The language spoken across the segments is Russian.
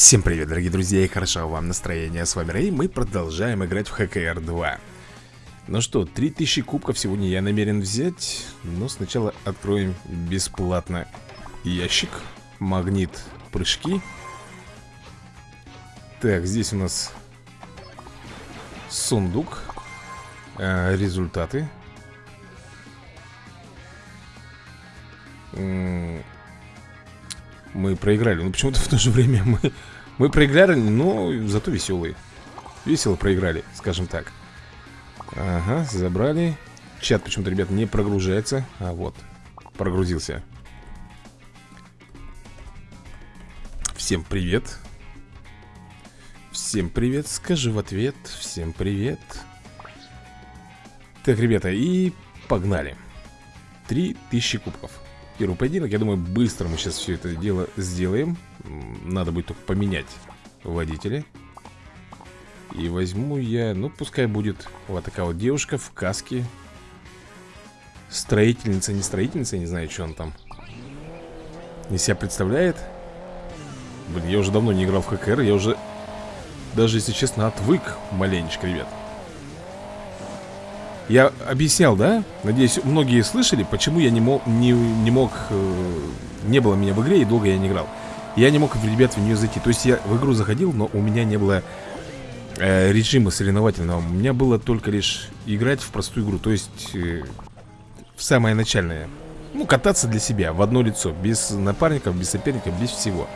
Всем привет, дорогие друзья, и хорошо вам настроение. С вами Рэй, мы продолжаем играть в ХКР 2. Ну что, 3000 кубков сегодня я намерен взять, но сначала откроем бесплатно ящик, магнит, прыжки. Так, здесь у нас сундук, э, результаты. Мы проиграли, но почему-то в то же время мы, мы проиграли, но зато веселые. Весело проиграли, скажем так. Ага, забрали. Чат почему-то, ребят, не прогружается. А вот, прогрузился. Всем привет. Всем привет, скажи в ответ. Всем привет. Так, ребята, и погнали. 3000 кубков Первый поединок, я думаю, быстро мы сейчас все это дело сделаем. Надо будет только поменять водителя. И возьму я, ну пускай будет вот такая вот девушка в каске. Строительница, не строительница, не знаю, что он там из себя представляет. Блин, я уже давно не играл в ХКР, я уже даже, если честно, отвык маленечко, ребят я объяснял, да? Надеюсь, многие слышали, почему я не мог, не, не мог, э, не было меня в игре и долго я не играл. Я не мог, ребят, в нее зайти. То есть я в игру заходил, но у меня не было э, режима соревновательного. У меня было только лишь играть в простую игру, то есть э, в самое начальное. Ну, кататься для себя в одно лицо, без напарников, без соперников, без всего.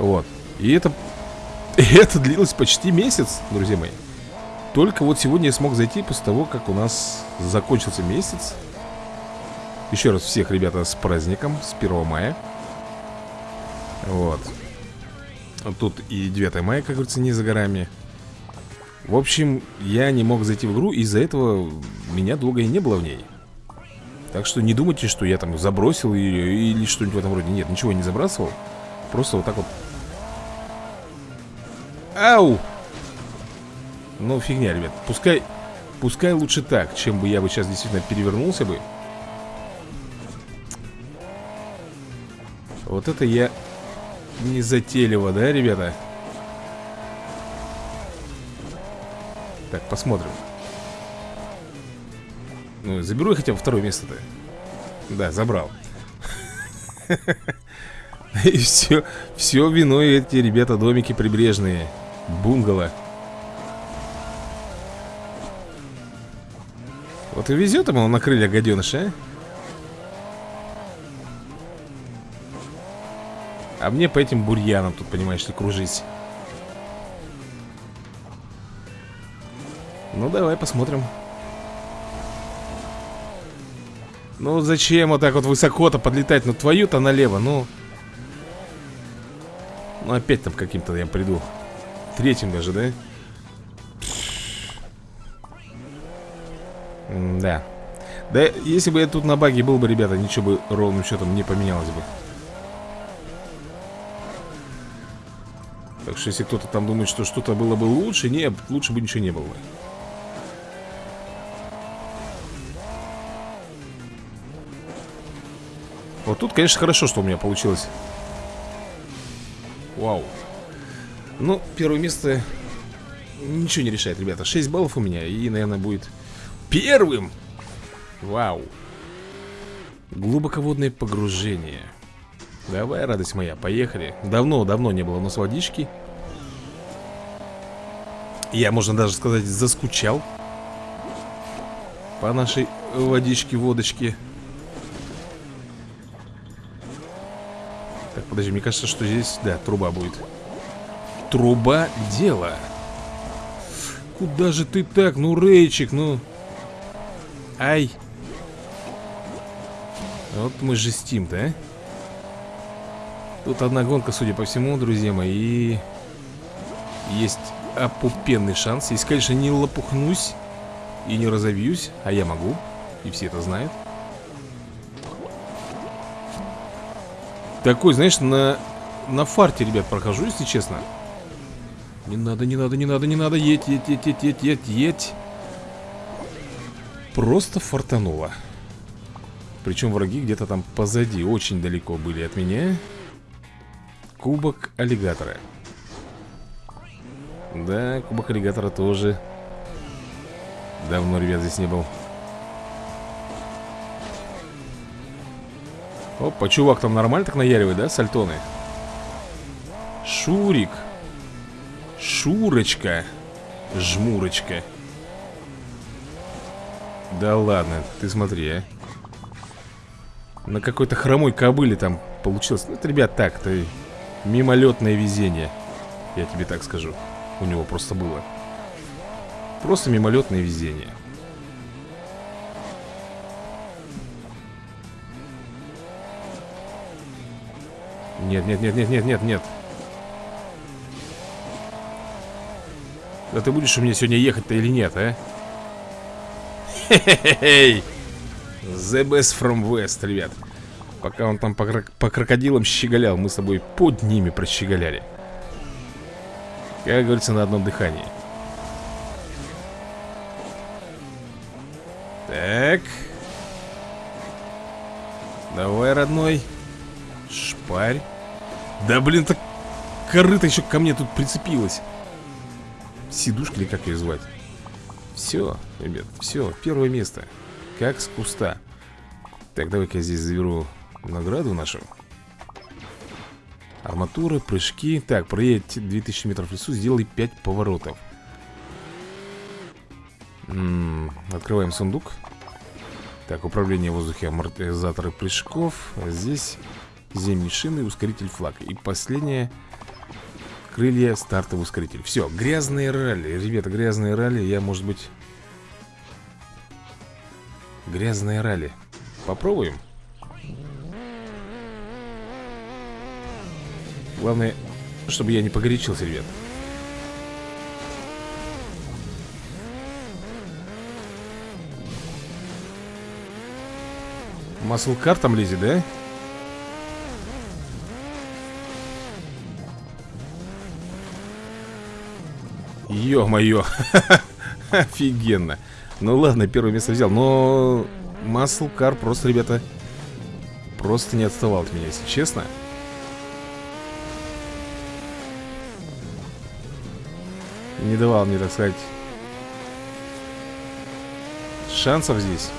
Вот. И это, и это длилось почти месяц, друзья мои. Только вот сегодня я смог зайти после того, как у нас закончился месяц. Еще раз всех, ребята, с праздником, с 1 мая. Вот. Тут и 9 мая, как говорится, не за горами. В общем, я не мог зайти в игру Из-за этого меня долго и не было в ней. Так что не думайте, что я там забросил ее Или что-нибудь в этом роде. Нет, ничего не забрасывал. Просто вот так вот. Ау! Ну, фигня, ребят. Пускай, пускай лучше так Чем бы я бы сейчас действительно перевернулся бы. Вот это я не затейливо, да, ребята? Так, посмотрим. Ну, заберу я хотя бы второе место-то. Да, забрал. И все, все виной эти, ребята, домики прибрежные Бунгало Вот и везет ему на крылья гаденыша, а? А мне по этим бурьянам тут, понимаешь ли, кружить Ну, давай посмотрим Ну, зачем вот так вот высоко-то подлетать? Ну, твою-то налево, ну Ну, опять там каким-то я приду Третьим даже, да? да. Да, если бы я тут на баге был бы, ребята, ничего бы ровным счетом не поменялось бы. Так что если кто-то там думает, что что-то было бы лучше, нет, лучше бы ничего не было бы. Вот тут, конечно, хорошо, что у меня получилось. Вау. Ну, первое место ничего не решает, ребята. 6 баллов у меня, и, наверное, будет первым. Вау. Глубоководное погружение. Давай, радость моя, поехали. Давно-давно не было у нас водички. Я, можно даже сказать, заскучал По нашей водичке-водочке Так, подожди, мне кажется, что здесь, да, труба будет. Труба дело. Куда же ты так, ну, Рейчик, ну Ай. Вот мы жестим-то, а? Тут одна гонка, судя по всему, друзья мои. И есть опупенный шанс. Если, конечно, не лопухнусь и не разовьюсь, а я могу. И все это знают. Такой, знаешь, на, на фарте, ребят, прохожу, если честно. Не надо, не надо, не надо, не надо. Едь, едь, едь, едь, едь, едь. Просто фартануло. Причем враги где-то там позади Очень далеко были от меня. Кубок аллигатора. Да, кубок аллигатора тоже Давно, ребят, здесь не был. Опа, чувак там нормально так наяривает, да, сальтоны? Шурик. Шурочка. Жмурочка Да ладно, ты смотри, а. На какой-то хромой кобыле там получилось. Ну, это, ребят, так, ты Мимолетное везение Я тебе так скажу. У него просто было. Просто мимолетное везение. Нет, нет, нет, нет, нет, нет, нет. Да ты будешь у меня сегодня ехать-то или нет, а? Хе-хе-хей The best from west, ребят. Пока он там по, крок по крокодилам щеголял Мы с тобой под ними прощеголяли. Как говорится, на одном дыхании. Так. Давай, родной. Шпарь. Да блин, так корыто еще ко мне тут прицепилась Сидушка или как ее звать Все, ребят, все, первое место. Как с куста. Так, давай-ка я здесь заберу награду нашу. Арматура, прыжки. Так, проедь 2000 метров в лесу, сделай 5 поворотов. М -м, Открываем сундук. Так, управление в воздухе, амортизаторы прыжков. Здесь зимние шины, ускоритель флаг. И последнее Крылья, стартовый ускоритель. Все, грязные ралли. Ребята, грязные ралли Я, может быть Грязные ралли. Попробуем? Главное, чтобы я не погорячился, ребят. Маслкар там лезет, да? Ё-моё. Офигенно. Ну ладно, первое место взял Но Маслкар просто, ребята Просто не отставал от меня, если честно. Не давал мне, так сказать Шансов здесь.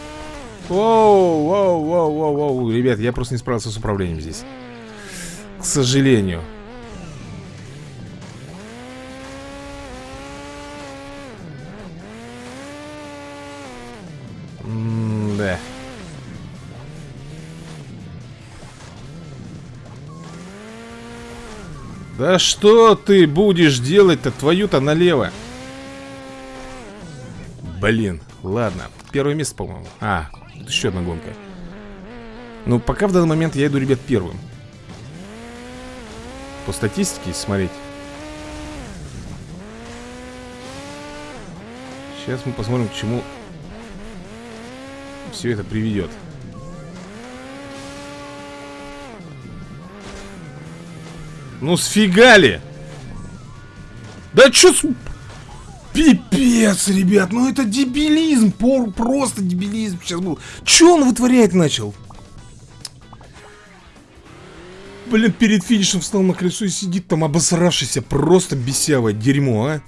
Воу, воу, воу, воу, воу. Ребят, я просто не справился с управлением здесь. К сожалению Да. Да что ты будешь делать-то твою-то налево? Блин, ладно. Первое место, по-моему. А, еще одна гонка. Ну, пока в данный момент я иду, ребят, первым. По статистике смотреть. Сейчас мы посмотрим, к чему все это приведет. Ну сфигали! Да чё с... Пипец, ребят, ну это дебилизм, просто дебилизм сейчас был. Чё он вытворять начал? Блин, перед финишем встал на колесо и сидит там обосравшийся, просто бесявое дерьмо, а?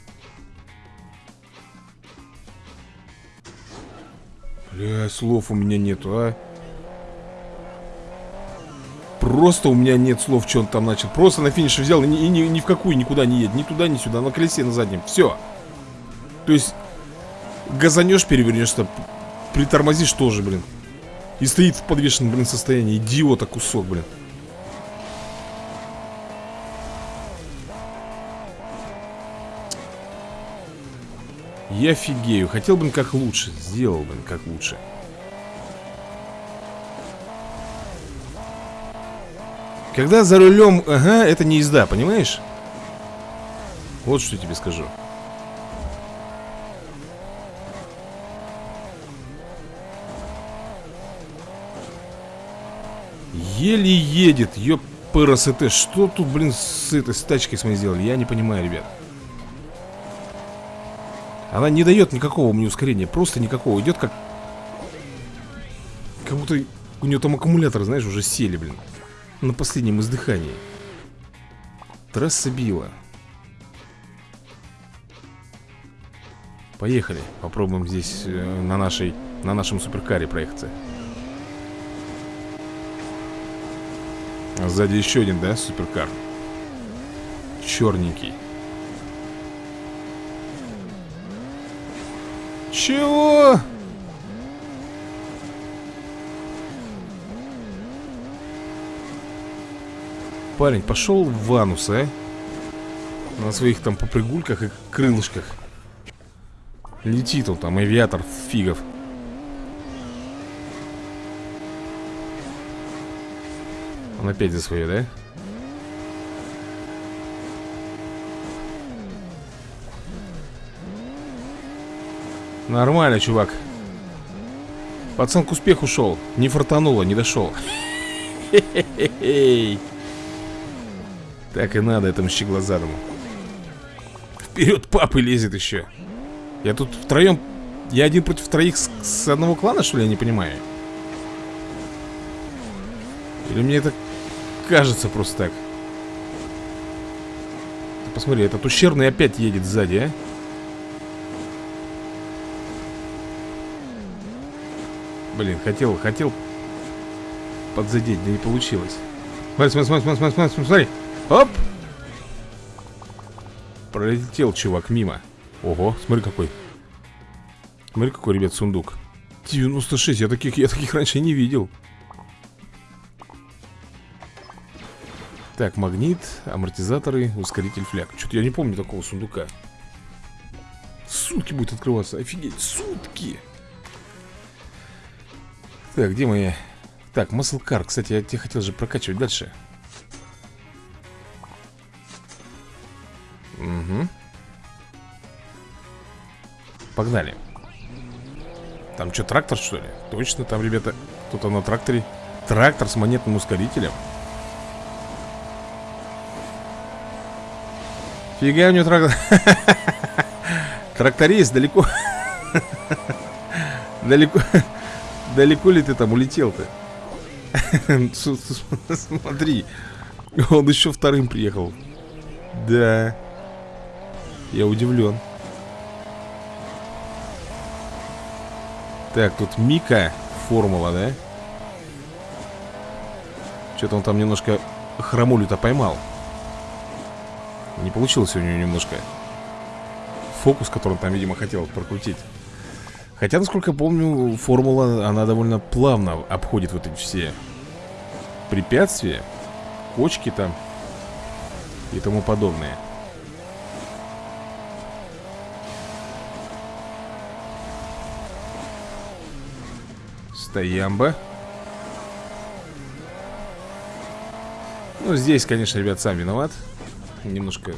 Бля, слов у меня нету, а. Просто у меня нет слов, что он там начал. Просто на финише взял и ни, ни, ни в какую никуда не едет. Ни туда, ни сюда, на колесе, на заднем. Все То есть Газанешь, перевернешься Притормозишь тоже, блин. И стоит в подвешенном, блин, состоянии. Идиота кусок, блин Я офигею. Хотел бы как лучше. Сделал бы как лучше. Когда за рулем, ага, это не езда, понимаешь? Вот что я тебе скажу. Еле едет, ёп, ПРСТ. Что тут, блин, с этой с тачкой с моей сделали? Я не понимаю, ребят. Она не дает никакого мне ускорения Просто никакого Идет как Как будто у нее там аккумулятор, знаешь, уже сели, блин На последнем издыхании Трасса била Поехали. Попробуем здесь э, на нашей на нашем суперкаре проехаться. А сзади еще один, да, суперкар? Черненький. Чего? Парень, пошел в ванус, а? На своих там попрыгульках и крылышках. Летит он там, авиатор фигов. Он опять за свое, да? Нормально, чувак. Пацан к успеху шел. Не фартануло, не дошел. Так и надо этому щеглазадому Вперед папы лезет еще. Я тут втроем Я один против троих с, с одного клана, что ли, я не понимаю? Или мне это кажется просто так? Посмотри, этот ущербный опять едет сзади, а Блин, хотел, хотел подзадеть, да не получилось. Смотри, смотри, смотри, смотри, смотри, смотри. Оп! Пролетел чувак мимо. Ого, смотри какой. Смотри какой, ребят, сундук. 96, я таких, я таких раньше не видел. Так, магнит, амортизаторы, ускоритель фляг. Что-то я не помню такого сундука. Сутки будет открываться, офигеть, сутки! Так, где мои... Так, Car, кстати, я тебе хотел же прокачивать. Дальше. Угу Погнали. Там что, трактор что ли? Точно, там, ребята, кто-то на тракторе. Трактор с монетным ускорителем. Фига у него трактор Тракторист далеко. Далеко Далеко ли ты там улетел-то? Смотри Он еще вторым приехал. Да. Я удивлен. Так, тут Мика Формула, да? Что-то он там немножко хромулю-то поймал. Не получилось у него немножко. Фокус, который он там, видимо, хотел прокрутить Хотя, насколько я помню, формула, она довольно плавно обходит вот эти все препятствия, кочки там и тому подобное. Стоямба. Ну, здесь, конечно, ребят, сам виноват. Немножко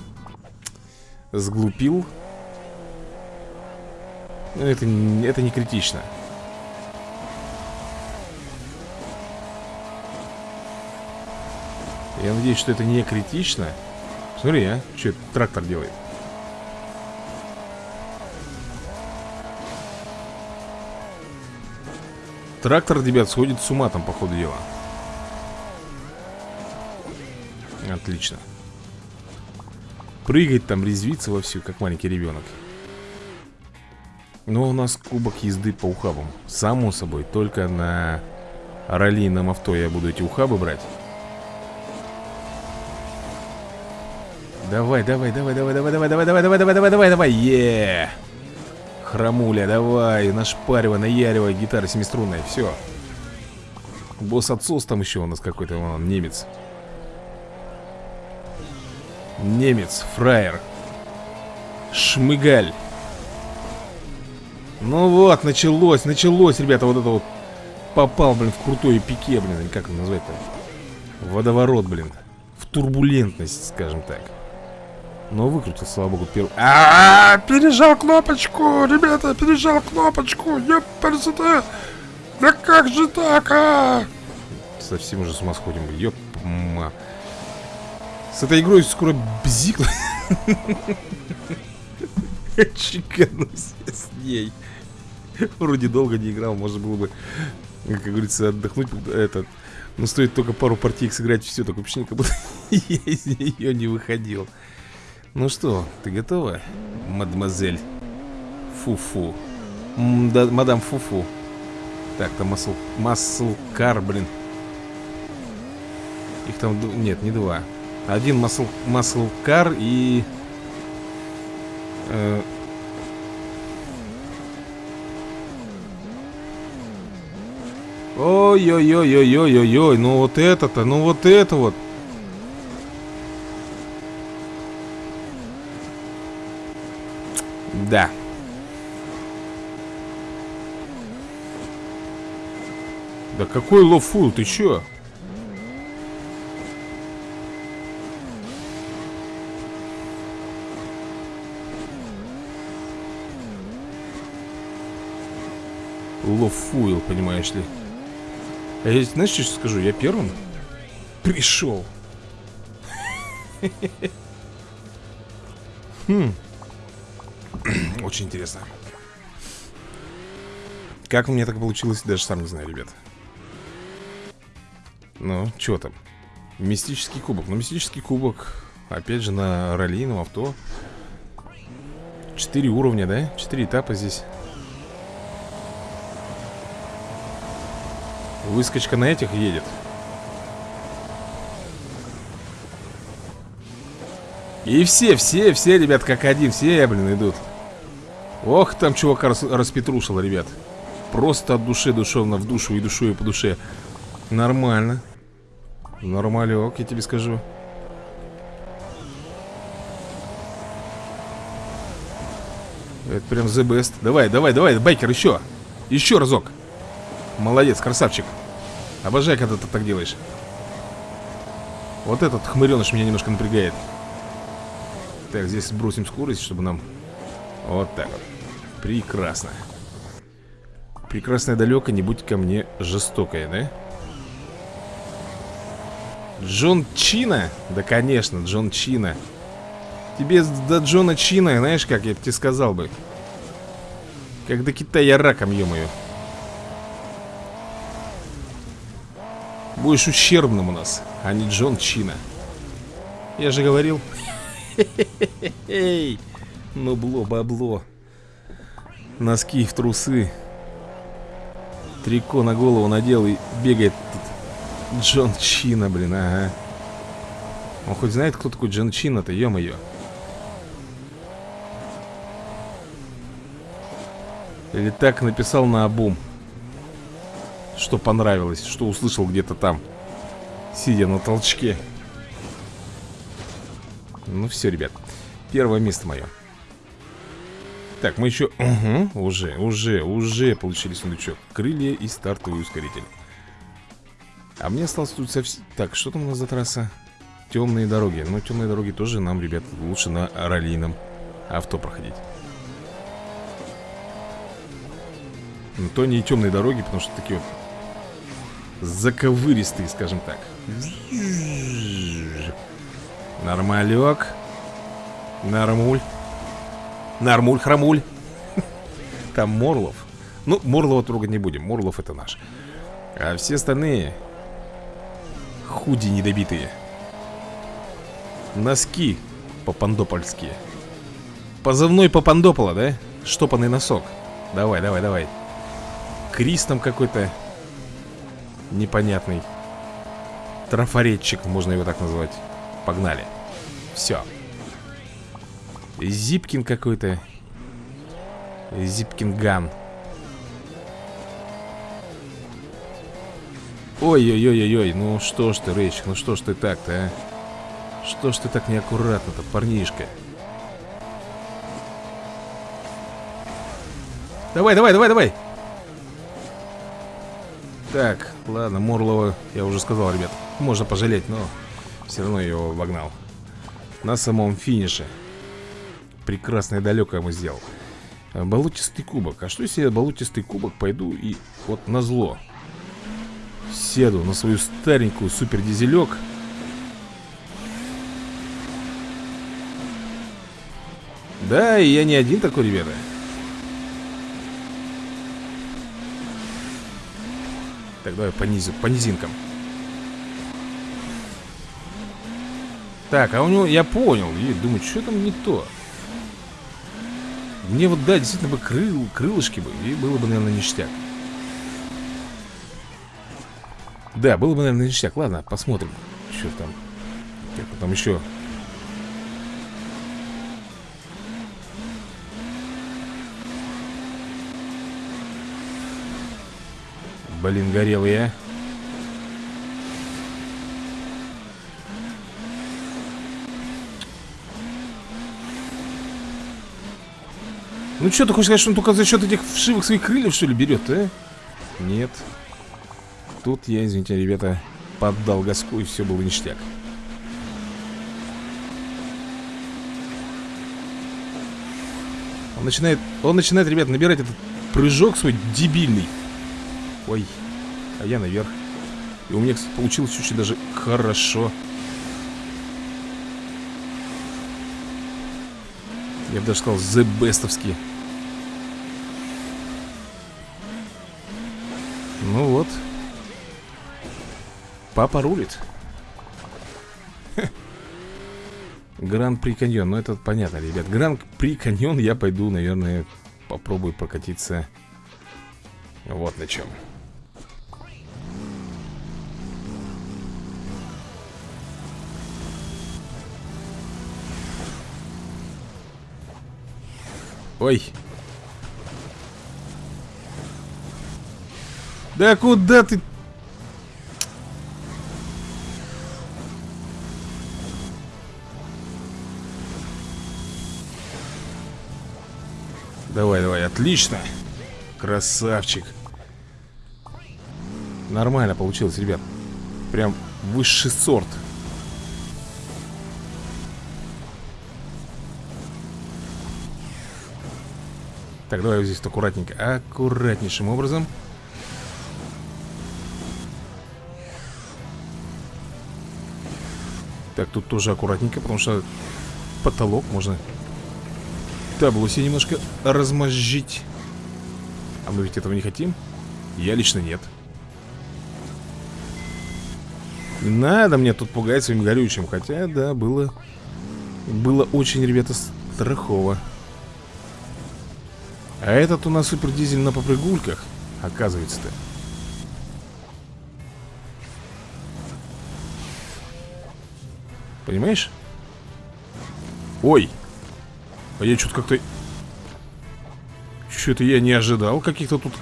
сглупил. Это, это не критично. Я надеюсь, что это не критично. Смотри, а, что этот трактор делает. Трактор, ребят, сходит с ума там, по ходу дела. Отлично. Прыгать там, резвиться вовсю, как маленький ребенок. Но у нас кубок езды по ухабам Само собой, только на раллийном авто я буду эти ухабы брать Давай, давай, давай, давай, давай, давай, давай, давай, давай, давай, давай, давай, давай, е Хромуля, давай, нашпаривай, наяривай, гитара семиструнная, все Босс-отсос там еще у нас какой-то, он, немец Немец, фраер Шмыгаль ну вот, началось, началось, ребята, вот это вот. Попал, блин, в крутое пике, блин, как это назвать-то? Водоворот, блин. В турбулентность, скажем так. Но выкрутил, слава богу, первый а, -а, -а Пережал кнопочку, ребята, пережал кнопочку Ёпперсите Да как же так, а? Совсем уже с ума сходим, ёпма С этой игрой скоро бзик Чеканусь с ней Вроде долго не играл, можно было бы, как говорится, отдохнуть этот. Но стоит только пару партий сыграть, все, так вообще как будто я из нее не выходил. Ну что, ты готова, мадемуазель Фуфу. Да, мадам Фуфу. Так, там масл... Маслкар, блин. Их там... Нет, не два. Один масл... Маслкар и... Э... Ой-ой-ой-ой-ой-ой-ой, ну вот это-то, ну вот это вот. Да. Да какой лофул, ты чё? Лофуил, понимаешь ли А я, знаешь, что скажу? Я первым пришел Хм Очень интересно Как у меня так получилось, даже сам не знаю, ребят ну, что там? Мистический кубок. Ну, мистический кубок, опять же, на раллийном авто. Четыре уровня, да? Четыре этапа здесь. Выскочка на этих едет. И все, все, все, ребят, как один, все, блин, идут. Ох, там чувак рас распетрушил, ребят. Просто от души душевно в душу и душу и по душе. Нормально. Нормалек, я тебе скажу. Это прям the best. Давай, давай, давай, байкер, еще. Еще разок. Молодец, красавчик. Обожаю, когда ты так делаешь. Вот этот хмыреныш меня немножко напрягает. Так, здесь бросим скорость, чтобы нам... Вот так вот. Прекрасно. Прекрасная далеко, не будь ко мне жестокая, да? Джон Чина? Да, конечно, Джон Чина Тебе до Джона Чина, знаешь как, я тебе сказал бы Как до Китая раком, ё-моё Будешь ущербным у нас, а не Джон Чина Я же говорил бло, бабло Носки в трусы Трико на голову надел и бегает тут Джон Чина, блин, ага. Он хоть знает, кто такой Джон Чина-то, ё-моё. Или так написал на обум. Что понравилось, что услышал где-то там. Сидя на толчке. Ну все, ребят. Первое место мое. Так, мы еще... Угу, уже, уже, уже получили сундучок. Крылья и стартовый ускоритель. А мне осталось тут совсем... Так, что там у нас за трасса? Темные дороги. Ну, темные дороги тоже нам, ребят, лучше на раллийном авто проходить. Но то не темные дороги, потому что такие вот заковыристые, скажем так. Нормалек. Нормуль. Нормуль, хромуль. Там Морлов. Ну, Морлова трогать не будем. Морлов это наш. А все остальные Худи недобитые Носки Попандопольские Позывной Попандопола, да? Штопанный носок Давай, давай, давай Крис там какой-то Непонятный Трафаретчик, можно его так назвать Погнали Все Зипкин какой-то Зипкин Ган Ой-ой-ой-ой, ну что ж ты, Рэйчик, ну что ж ты так-то, а? Что ж ты так неаккуратно-то, парнишка? Давай, давай, давай, давай! Так, ладно, Морлова я уже сказал, ребят Можно пожалеть, но все равно я его обогнал. На самом финише. Прекрасное далеко ему сделал. Болотистый кубок. А что если я болотистый кубок пойду и вот на зло? Седу на свою старенькую супердизелек Да, и я не один такой, ребята Так, давай понизим, по низинкам. Так, а у него, я понял И думаю, что там не то? Мне вот, да, действительно бы крыл, крылышки бы И было бы, наверное, ништяк. Да, было бы, наверное, ништяк. Ладно, посмотрим Что там. Как там еще Блин, горелые, а Ну что, ты хочешь сказать, что он только за счет этих вшивых своих крыльев, что ли, берет, а? Нет. Тут я, извините, ребята, поддал газку, и все было ништяк. Он начинает, он начинает, ребят, набирать этот прыжок свой дебильный. Ой, а я наверх. И у меня, кстати, получилось очень даже хорошо. Я бы даже сказал, the bestовский. Ну вот. Папа рулит. Гран-при каньон. Ну, это понятно, ребят. Гран-при каньон я пойду, наверное, попробую прокатиться вот на чем. Ой, Да куда ты? Давай, давай, отлично. Красавчик. Нормально получилось, ребят. Прям высший сорт Так, давай вот здесь аккуратненько Аккуратнейшим образом Так, тут тоже аккуратненько, потому что потолок можно табло немножко размозжить. А мы ведь этого не хотим? Я лично нет. Не надо мне тут пугать своим горючим. Хотя, да, было... Было очень, ребята, страхово. А этот у нас супердизель на попрыгульках, оказывается-то. Понимаешь? Ой! А я что-то как-то... Что-то я не ожидал каких-то тут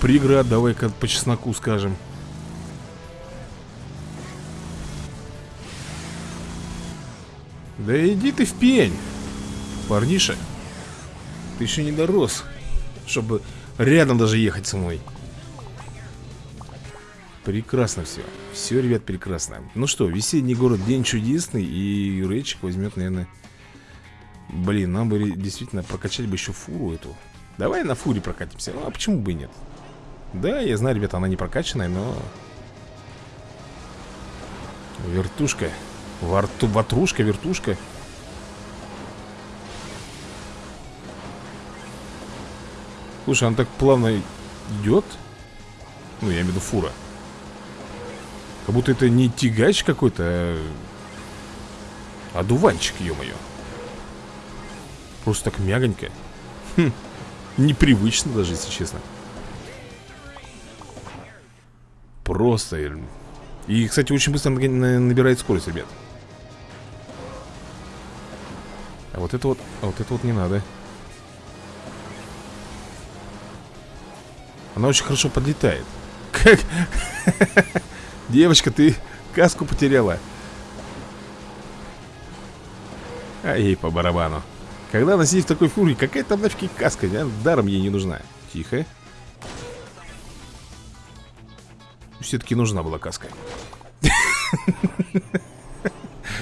преград. Давай-ка по чесноку скажем. Да иди ты в пень, парниша. Ты еще не дорос, чтобы рядом даже ехать со мной. Прекрасно все. Все, ребят, прекрасно. Ну что, весенний город, день чудесный. И Рэйчик возьмет, наверное... Блин, нам бы действительно прокачать бы еще фуру эту. Давай на фуре прокатимся. Ну, а почему бы и нет? Да, я знаю, ребята, она не прокачанная, но... Вертушка. Варту, ватрушка, вертушка. Слушай, она так плавно идет. Ну, я имею в виду фура. Как будто это не тягач какой-то, а... Одуванчик, ё-моё. Просто так мягонько. Хм, непривычно даже, если честно. Просто. И, кстати, очень быстро набирает скорость, ребят. А вот это вот, а вот это вот не надо. Она очень хорошо подлетает. Как? Девочка, ты каску потеряла. А ей по барабану. Когда она сидит в такой фуре, какая там нафиг каска? А? Даром ей не нужна. Тихо. Все-таки нужна была каска.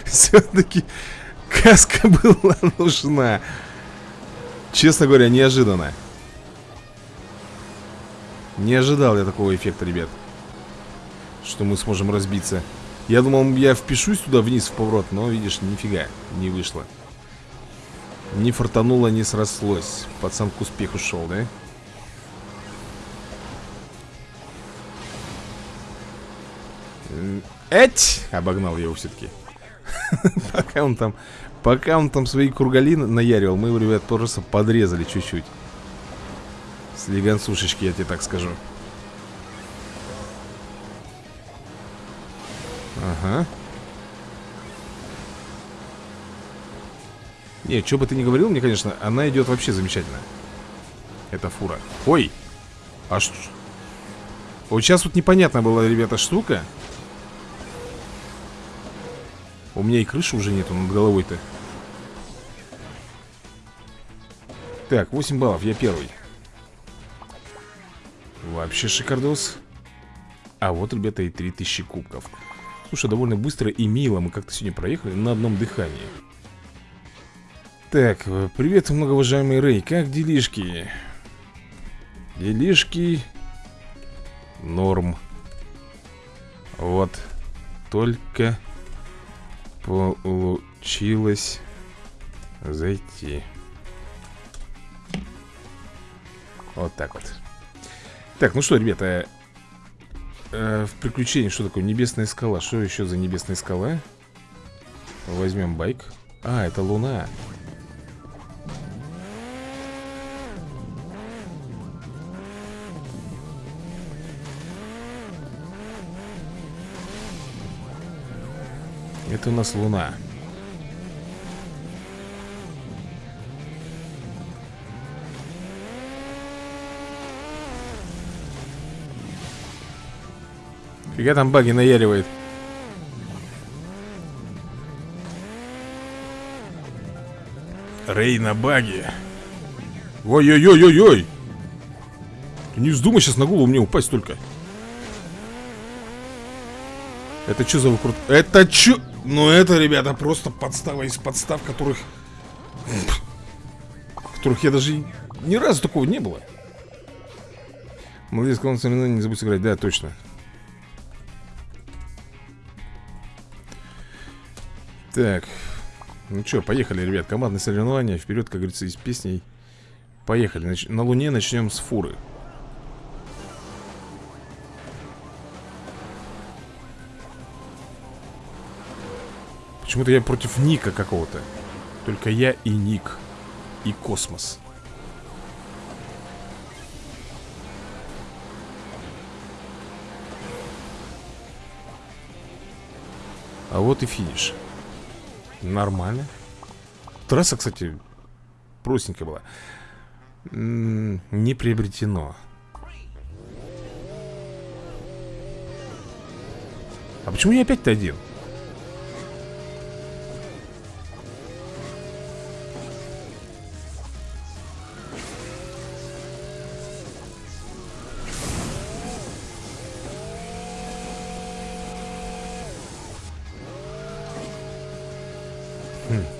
Все-таки каска была нужна. Честно говоря, неожиданно. Не ожидал я такого эффекта, ребят что мы сможем разбиться. Я думал, я впишусь туда вниз в поворот, но, видишь, нифига, не вышло. Не фартануло, не срослось. Пацан к успеху шел, да? Эть! Обогнал его все-таки. Пока он там Пока он там свои кругали наяривал, мы его, ребят, просто подрезали чуть-чуть. Слегонцушечки, я тебе так скажу. Ага. Не, что бы ты ни говорил мне, конечно, она идет вообще замечательно. Это фура. Ой! А что? Вот сейчас вот непонятно была, ребята, штука. У меня и крыши уже нету над головой-то. Так, 8 баллов, я первый. Вообще шикардос. А вот, ребята, и 3000 кубков. Слушай, довольно быстро и мило мы как-то сегодня проехали на одном дыхании. Так, э, привет, многоуважаемый Рэй, как делишки? Делишки Норм Вот Только Получилось Зайти Вот так вот Так, ну что, ребята э, В приключении что такое? Небесная скала Что еще за небесная скала? Возьмем байк А, это луна Это у нас луна Фига там баги наяривает Рей на баге Ой-ой-ой-ой-ой Не вздумай сейчас на голову мне упасть только Это что за выкрут... Это что... Ну это, ребята, просто подстава из подстав, которых... Которых я даже ни разу такого не было. Молодец, соревнование не забудь сыграть. Да, точно. Так. Ну что, поехали, ребят. Командное соревнование. Вперед, как говорится, из песней. Поехали. Нач... На Луне начнем с фуры. Почему-то я против Ника какого-то. Только я и Ник. И космос. А вот и финиш. Нормально. Трасса, кстати, простенькая была. Не приобретено. А почему я опять-то один?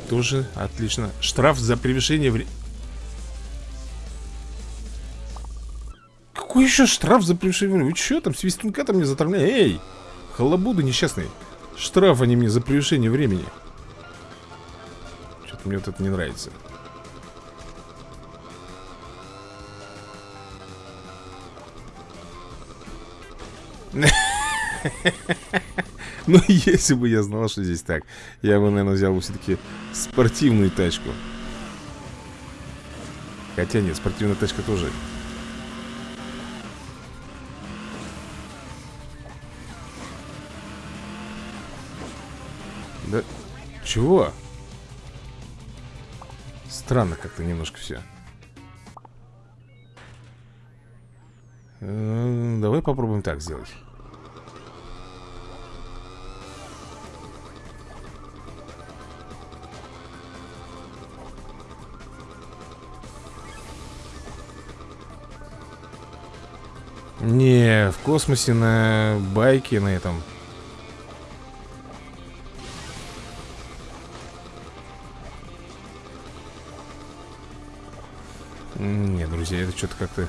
Тоже отлично. Штраф за превышение времени. Какой еще штраф за превышение времени? Вы что там, свистунка там мне затравляете? Эй, халабуды несчастные. Штраф они мне за превышение времени. Что-то мне вот это не нравится. Ну, если бы я знал, что здесь так Я бы, наверное, взял бы все-таки спортивную тачку. Хотя нет, спортивная тачка тоже. Да, чего? Странно как-то немножко все э, Давай попробуем так сделать Не, в космосе на байке на этом. Не, друзья, это что-то как-то...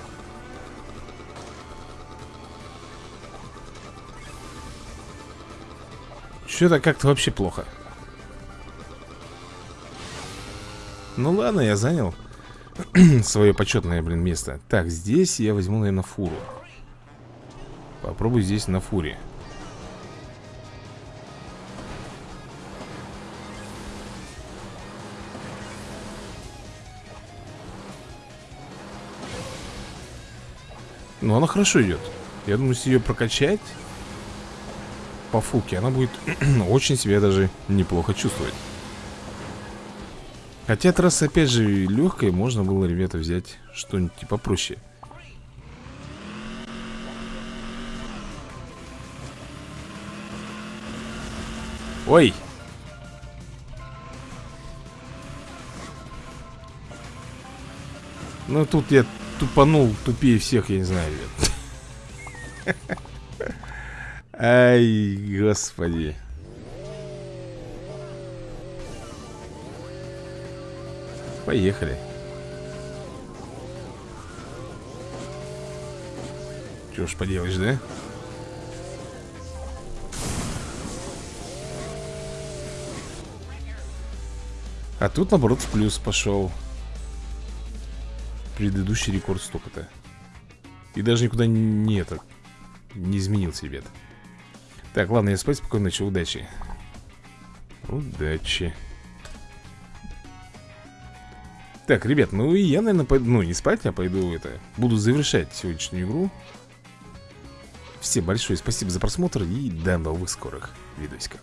Что-то как-то вообще плохо. Ну ладно, я занял свое почетное, блин, место. Так, здесь я возьму, наверное, фуру попробуй здесь на фуре Ну, она хорошо идет. Я думаю, если ее прокачать по фуке, она будет очень себя даже неплохо чувствовать. Хотя трасса, опять же, легкая, можно было, ребята, взять что-нибудь типа попроще. Типа Ой! Ну тут я тупанул тупее всех, я не знаю. Ай, господи. Поехали. Что ж поделаешь, да? А тут, наоборот, в плюс пошел. Предыдущий рекорд столько-то. И даже никуда не это Не изменился, ребят. Так, ладно, я спать спокойно ночи, удачи. Удачи. Так, ребят, ну и я, наверное, пойду Ну, не спать, а пойду это Буду завершать сегодняшнюю игру. Всем большое спасибо за просмотр И до новых скорых видосиков